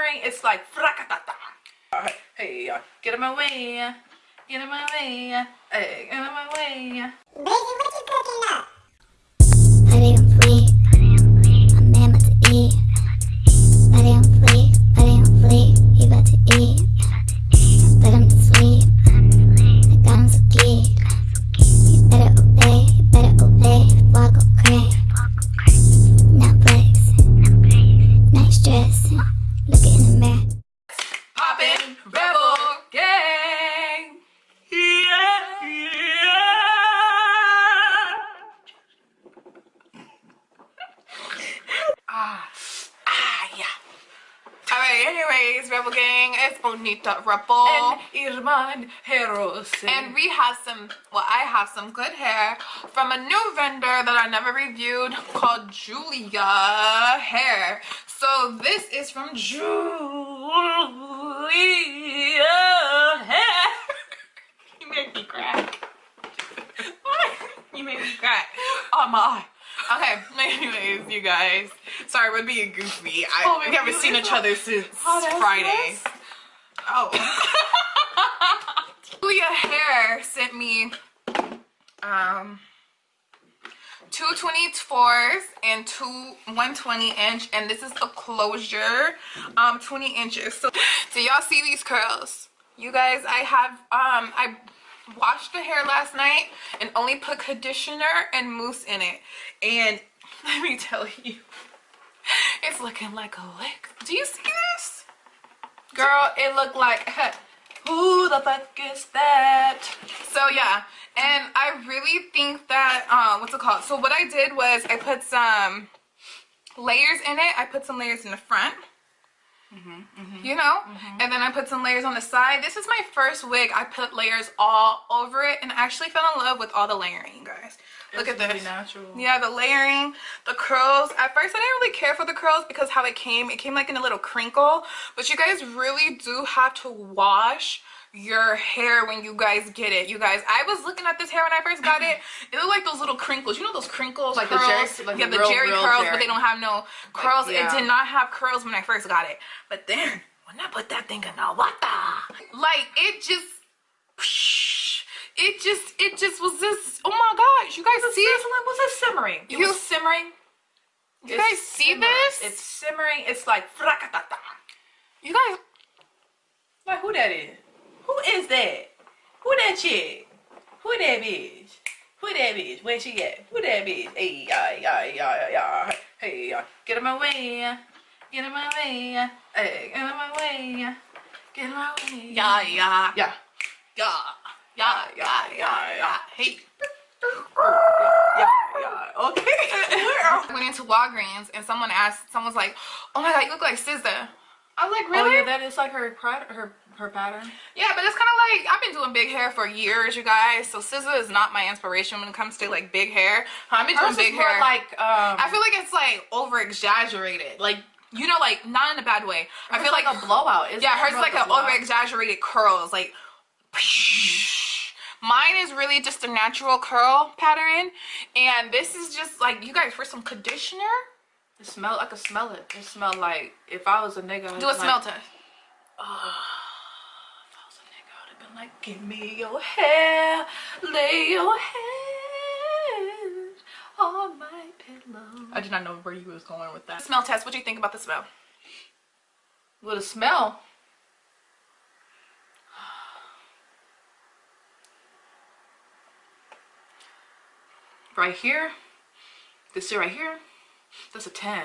simmering. It's like fracatata. Hey, uh, get in my way. Get in my way. Hey, get in my way. Baby, Alright, anyways, Rebel Gang, it's Bonita Rebel. And Irman Heroes. And we have some, well, I have some good hair from a new vendor that I never reviewed called Julia Hair. So this is from Julia Hair. you made me crack. you made me crack. Oh my. Okay, anyways, you guys. Sorry, we're being goofy. I, Oh, we haven't seen each other since Oh, Friday. Oh. Julia Hair sent me um two 24s and two 120 inch and this is a closure um 20 inches so do y'all see these curls you guys i have um i washed the hair last night and only put conditioner and mousse in it. And let me tell you it's looking like a lick. Do you see this? Girl it looked like who the fuck is that? So yeah. And i really think that um what's it called? So what i did was i put some layers in it. I put some layers in the front Mm-hmm, mm-hmm. you know? Mm-hmm. And then i put some layers on the side. This is my first wig. I put layers all over it and I actually fell in love with all the layering you guys. Look at really this. natural. yeah the layering the curls. At first i didn't really care for the curls because how it came it came like in a little crinkle but you guys really do have to wash your hair when you guys get it you guys i was looking at this hair when i first got it it looked like those little crinkles you know those crinkles Like the? Jheri- like yeah the real, Jheri curls but they don't have no curls yeah. it did not have curls when i first got it but then when i put that thing in the water like it just it just it just was this oh my gosh you guys see it Was it simmering? It You- was simmering. you guys see simmering. this It's simmering. It's like you guys Like who that is? Who is that? Who that chick? Who that bitch? Who that bitch? Where she at? Who that bitch? Hey, yeah, yeah, yeah, yeah. Hey, yeah. Get in my way. get in my way Hey, get in my way get in my way. yeah yeah Yeah. yeah yeah yeah yeah yeah hey Yeah, yeah. Okay. I went into Walgreens and someone asked, someone's like, "Oh my God, you look like SZA." I was like, Oh "Really?" yeah, that is like her her her pattern. Yeah, but it's kind of like I've been doing big hair for years, you guys. So SZA is not my inspiration when it comes to like big hair. I've been Hers doing big hair. like um. I feel like it's like over exaggerated, like you know, like not in a bad way. I feel like, a blowout. It's yeah, hers is like an over exaggerated curls, like. Mine is really just a natural curl pattern, and this is just like you guys for some conditioner. It smell. I could smell it. It smelled like if I was a nigga. Do a be smell like, test. If I was a nigga, I'd have been like, give me your hair, lay your head on my pillow. I did not know where you was going with that. Smell test. What do you think about the smell? With a smell. Right here, this shit right here, that's a 10.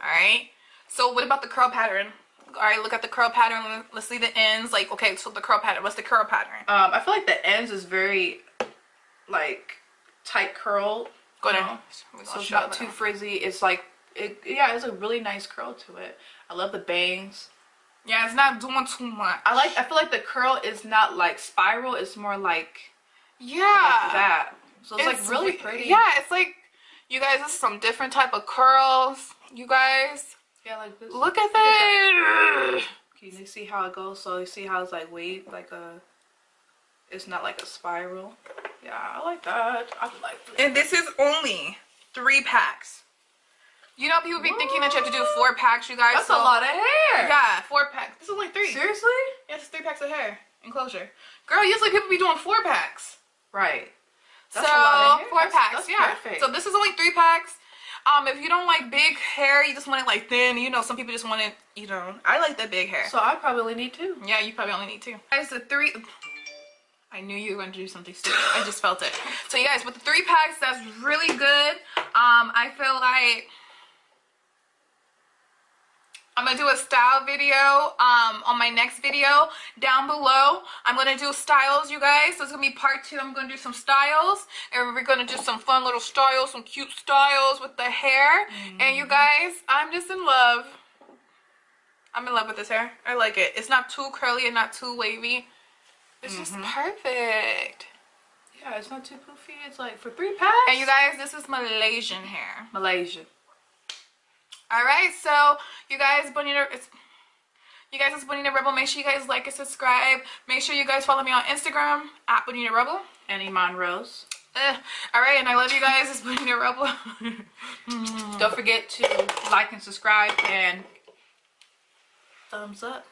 All right. So what about the curl pattern? All right, look at the curl pattern. Let's see the ends. Like, okay, so the curl pattern. What's the curl pattern? Um, I feel like the ends is very, like, tight curl. Go you there. know? We're gonna So it's not too frizzy. It's like, it, yeah, it's a really nice curl to it. I love the bangs. Yeah, it's not doing too much. I like. I feel like the curl is not like spiral. It's more like Yeah. like that. So it's, like really pretty. Yeah, it's like you guys. This is some different type of curls. You guys, Yeah, like this. look at that. Can you see how it goes? So you see how it's like wave, like a. It's not like a spiral. Yeah, I like that. I like that. And this is only three packs. You know, people be thinking that you have to do four packs, you guys. That's so, a lot of hair. Yeah, four packs. This is only three. Seriously? Yeah, it's three packs of hair enclosure. Girl, usually people be doing four packs. Right. That's so a lot of hair. four That's- packs, that's yeah. perfect. So this is only three packs. Um, if you don't like big hair, you just want it like thin. You know, some people just want it. You know, I like the big hair. So I probably need two. yeah, you probably only need two. Guys, the three. I knew you were going to do something stupid. I just felt it. So you guys, with the three packs, that's really good. Um, I feel like I'm gonna do a style video um, on my next video down below. I'm gonna do styles, you guys. So it's gonna be part two. I'm gonna do some styles, and we're gonna do some fun little styles, some cute styles with the hair. And you guys, I'm just in love. I'm in love with this hair. I like it. It's not too curly and not too wavy. It's just perfect. Yeah, it's not too poofy. It's like for three packs. And you guys, this is Malaysian hair. Malaysia. All right, so you guys, Bonita, it's you guys, it's Bonita Rebel. Make sure you guys like and subscribe. Make sure you guys follow me on Instagram at Bonita Rebel. And Iman Rose. Eh, all right, and I love you guys. It's Bonita Rebel. Don't forget to like and subscribe and thumbs up.